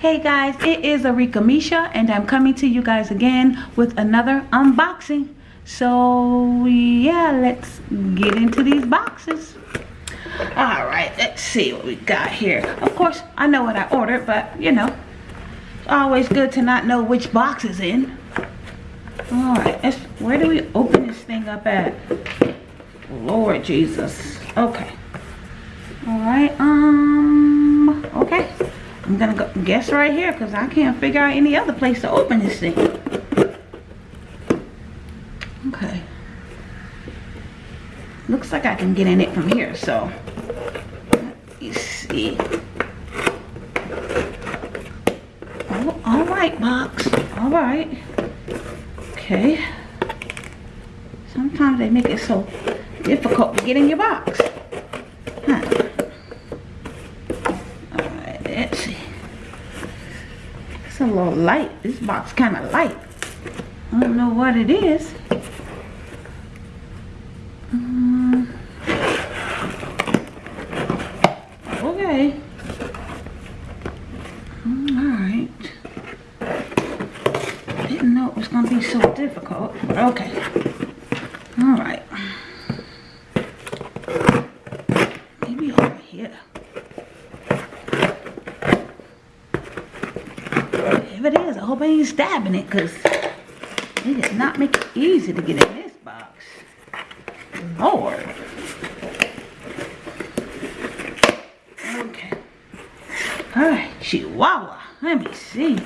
Hey guys, it is Arika Misha and I'm coming to you guys again with another unboxing. So yeah, let's get into these boxes. Alright, let's see what we got here. Of course, I know what I ordered, but you know, it's always good to not know which box is in. Alright, where do we open this thing up at? Lord Jesus. Okay. Alright, um, okay. I'm gonna go guess right here because I can't figure out any other place to open this thing. Okay. Looks like I can get in it from here, so let me see. Oh, all right, box. All right. Okay. Sometimes they make it so difficult to get in your box. Huh. A little light. This box kind of light. I don't know what it is. Um, okay. Alright. Didn't know it was going to be so difficult. Okay. Alright. hope I ain't stabbing it because did not make it easy to get in this box. Lord. Okay. Alright, Chihuahua. Let me see.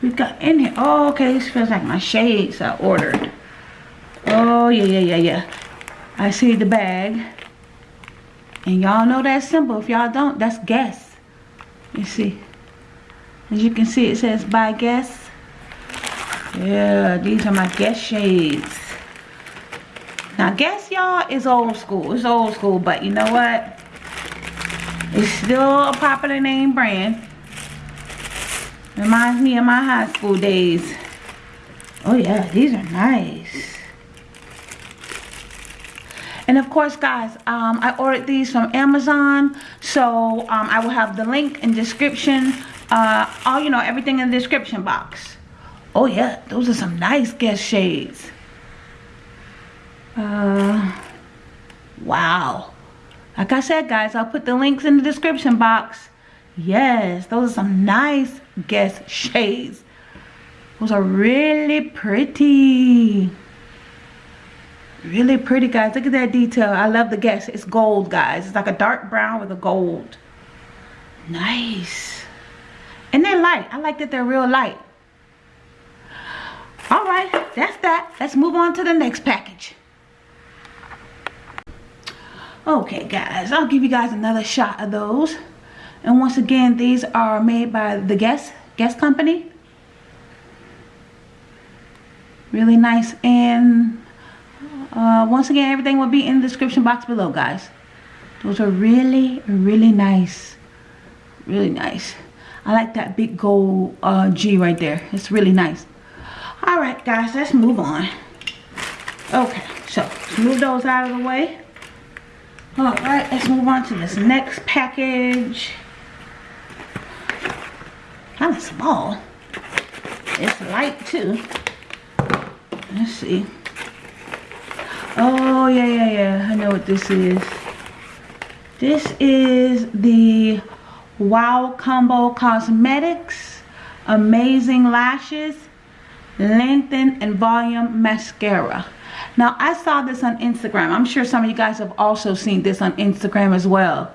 We got in here. Oh, okay. This feels like my shades I ordered. Oh, yeah, yeah, yeah, yeah. I see the bag. And y'all know that symbol. If y'all don't, that's Guess. You see. As you can see, it says by Guess. Yeah, these are my Guess shades. Now, Guess, y'all, is old school. It's old school, but you know what? It's still a popular name brand. Reminds me of my high school days. Oh, yeah, these are nice. And of course, guys, um, I ordered these from Amazon. So um, I will have the link in description uh, all you know everything in the description box oh yeah those are some nice guess shades. Uh wow. Like I said guys I'll put the links in the description box. Yes those are some nice guess shades. Those are really pretty. Really pretty guys. Look at that detail. I love the guess it's gold guys. It's like a dark brown with a gold. Nice. And they're light. I like that they're real light. Alright, that's that. Let's move on to the next package. Okay, guys. I'll give you guys another shot of those. And once again, these are made by the Guess, Guess Company. Really nice. And uh, once again, everything will be in the description box below, guys. Those are really, really nice. Really nice. I like that big gold uh, G right there. It's really nice. Alright guys, let's move on. Okay, so move those out of the way. Alright, let's move on to this next package. Kind of small. It's light too. Let's see. Oh, yeah, yeah, yeah. I know what this is. This is the Wow Combo Cosmetics Amazing Lashes Lengthen and Volume Mascara. Now, I saw this on Instagram. I'm sure some of you guys have also seen this on Instagram as well.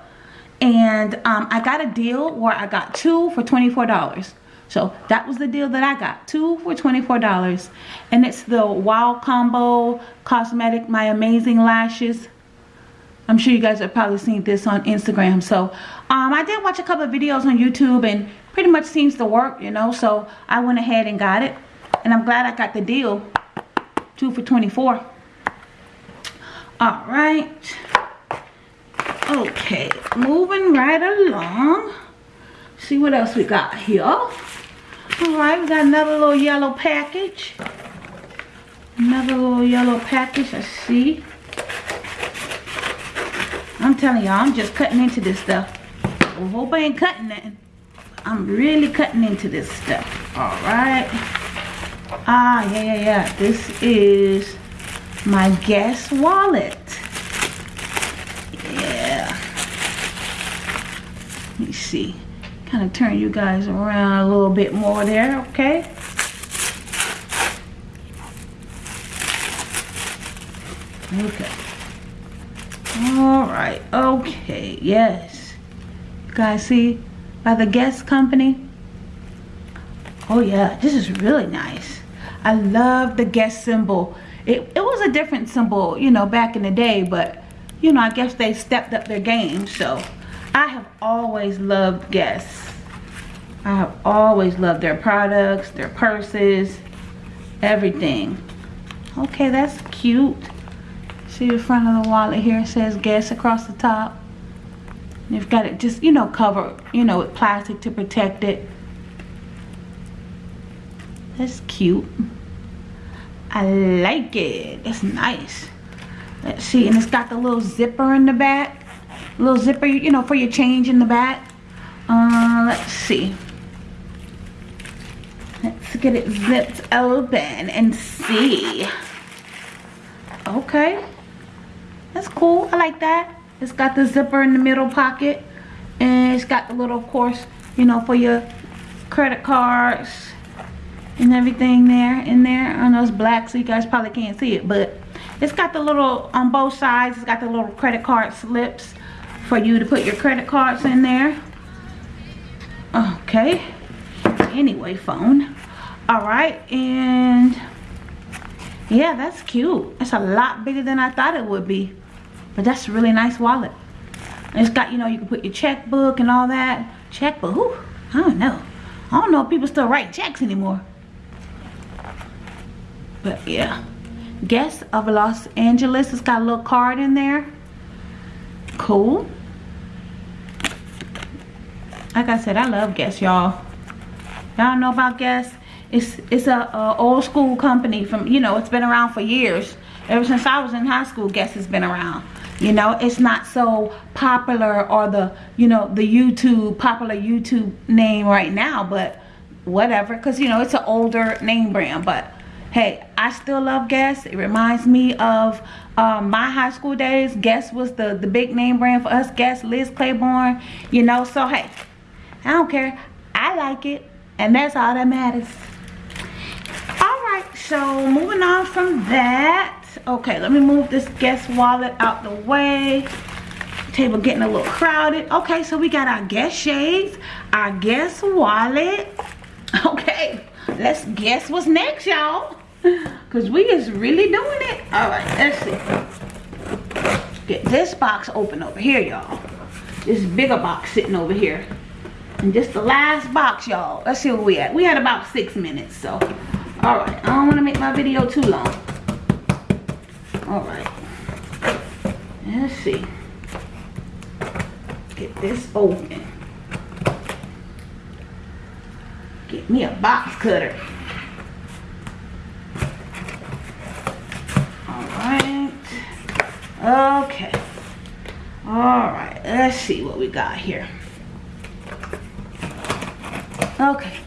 And um, I got a deal where I got two for $24. So that was the deal that I got. Two for $24. And it's the Wow Combo Cosmetic My Amazing Lashes I'm sure you guys have probably seen this on Instagram. So um, I did watch a couple of videos on YouTube and pretty much seems to work, you know. So I went ahead and got it. And I'm glad I got the deal. Two for 24. Alright. Okay. Moving right along. See what else we got here. Alright, we got another little yellow package. Another little yellow package. Let's see. I'm telling y'all, I'm just cutting into this stuff. I hope I ain't cutting that. I'm really cutting into this stuff. All right. Ah, yeah, yeah, yeah. This is my Guess wallet. Yeah. Let me see. Kind of turn you guys around a little bit more there, okay? Okay. All right. Okay. Yes. You guys see by the Guess Company? Oh yeah, this is really nice. I love the Guess symbol. It, it was a different symbol, you know, back in the day, but you know, I guess they stepped up their game. So I have always loved Guess. I have always loved their products, their purses, everything. Okay, that's cute. See the front of the wallet here it says Guess across the top. You've got it just, you know, covered, you know, with plastic to protect it. That's cute. I like it. It's nice. Let's see. And it's got the little zipper in the back. Little zipper, you know, for your change in the back. Uh, let's see. Let's get it zipped open and see. Okay. That's cool. I like that. It's got the zipper in the middle pocket. And it's got the little, of course, you know, for your credit cards and everything there in there. Know it's black, so you guys probably can't see it. But it's got the little, on both sides, it's got the little credit card slips for you to put your credit cards in there. Okay. Anyway, phone. Alright, and yeah, that's cute. It's a lot bigger than I thought it would be. But that's a really nice wallet. It's got, you know, you can put your checkbook and all that. Checkbook, I don't know. I don't know if people still write checks anymore. But yeah. Guess of Los Angeles. It's got a little card in there. Cool. Like I said, I love Guess, y'all. Y'all know about Guess? It's it's a, a old school company from, you know, it's been around for years. Ever since I was in high school, Guess has been around you know it's not so popular or the you know the youtube popular youtube name right now but whatever because you know it's an older name brand but hey i still love guess. It reminds me of um, my high school days. Guess was the the big name brand for us. Guess liz claiborne you know? So hey i don't care. I like it and that's all that matters. All right so moving on from that. Okay let me move this guess wallet out the way. Table getting a little crowded. Okay so we got our guess shades our guess wallet. Okay let's guess what's next y'all because we is really doing it. All right let's see. Get this box open over here y'all. This bigger box sitting over here. And just the last box y'all. Let's see where we at. We had about six minutes so. All right i don't want to make my video too long. All right. Let's see. Get this open. Get me a box cutter all right okay all right let's see what we got here okay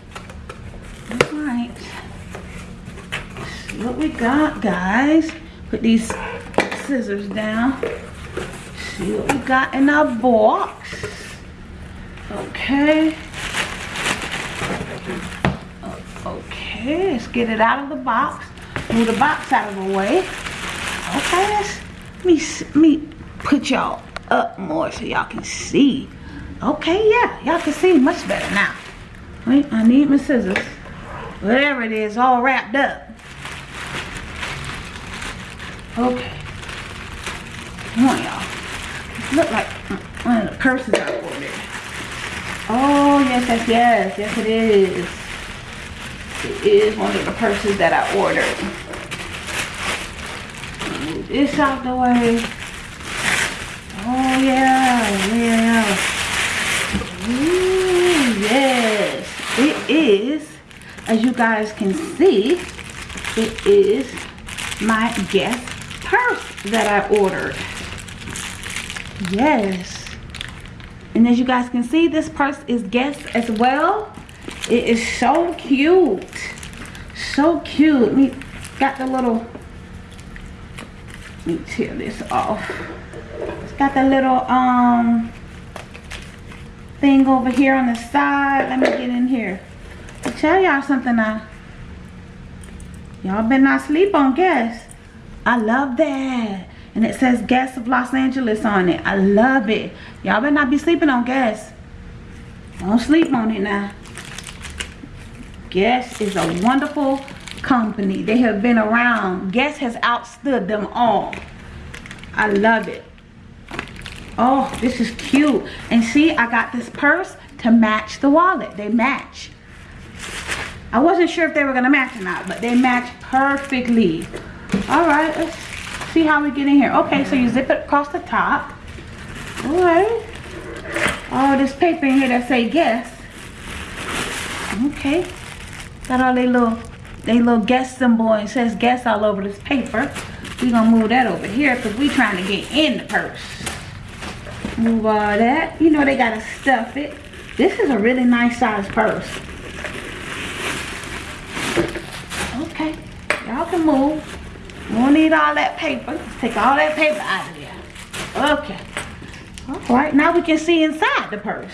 all right see what we got guys Put these scissors down. See what we got in our box. Okay. Okay, let's get it out of the box. Move the box out of the way. Okay, let's let me, let me put y'all up more so y'all can see. Okay, yeah, y'all can see much better now. Wait, I need my scissors. Whatever it is, all wrapped up. Okay. Come on, y'all. Look like mm, one of the purses I ordered. Oh, yes, yes, yes. Yes, it is. It is one of the purses that I ordered. Move this out the way. Oh, yeah, yeah. Ooh, yes. It is, as you guys can see, it is my Guess purse that I ordered. Yes. And as you guys can see, this purse is Guess as well. It is so cute. So cute. Me got the little me tear this off. It's got the little um thing over here on the side. Let me get in here. I'll tell y'all something now. Y'all better not sleep on Guess. I love that. And it says Guess of Los Angeles on it. I love it. Y'all better not be sleeping on Guess. Don't sleep on it now. Guess is a wonderful company. They have been around. Guess has outstood them all. I love it. Oh, this is cute. And see, I got this purse to match the wallet. They match. I wasn't sure if they were going to match or not, but they match perfectly. All right, let's see how we get in here. Okay, so you zip it across the top. All right. All this paper in here that say guess. Okay. Got all they little, they little guess symbol and says guess all over this paper. we gonna move that over here because we trying to get in the purse. Move all that. You know they gotta stuff it. This is a really nice size purse. Okay, y'all can move. We don't need all that paper. Let's take all that paper out of there. Okay. All right, now we can see inside the purse.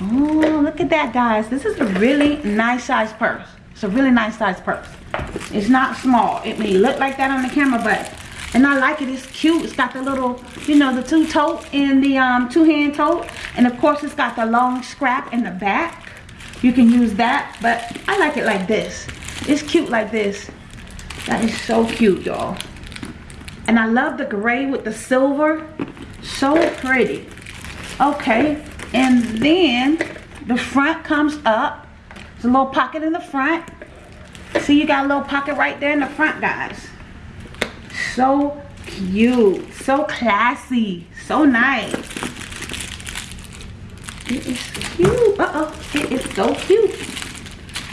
Oh, look at that, guys. This is a really nice size purse. It's a really nice size purse. It's not small. It may look like that on the camera, but and I like it. It's cute. It's got the little, you know, the two tote and the um, two hand tote. And of course, it's got the long scrap in the back you can use that but I like it like this it's cute like this that is so cute y'all and I love the gray with the silver so pretty okay and then the front comes up a little pocket in the front see you got a little pocket right there in the front guys so cute so classy so nice it is cute. Uh-oh. It is so cute.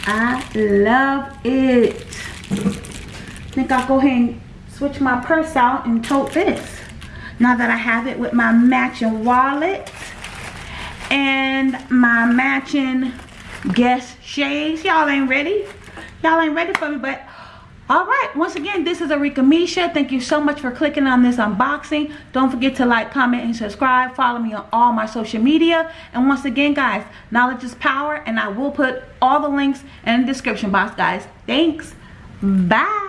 I love it. I think I'll go ahead and switch my purse out and tote this. Now that I have it with my matching wallet and my matching Guess shades. Y'all ain't ready. Y'all ain't ready for me, but all right. Once again this is Arika Misha. Thank you so much for clicking on this unboxing. Don't forget to like comment and subscribe. Follow me on all my social media. And once again guys knowledge is power and I will put all the links in the description box guys. Thanks. Bye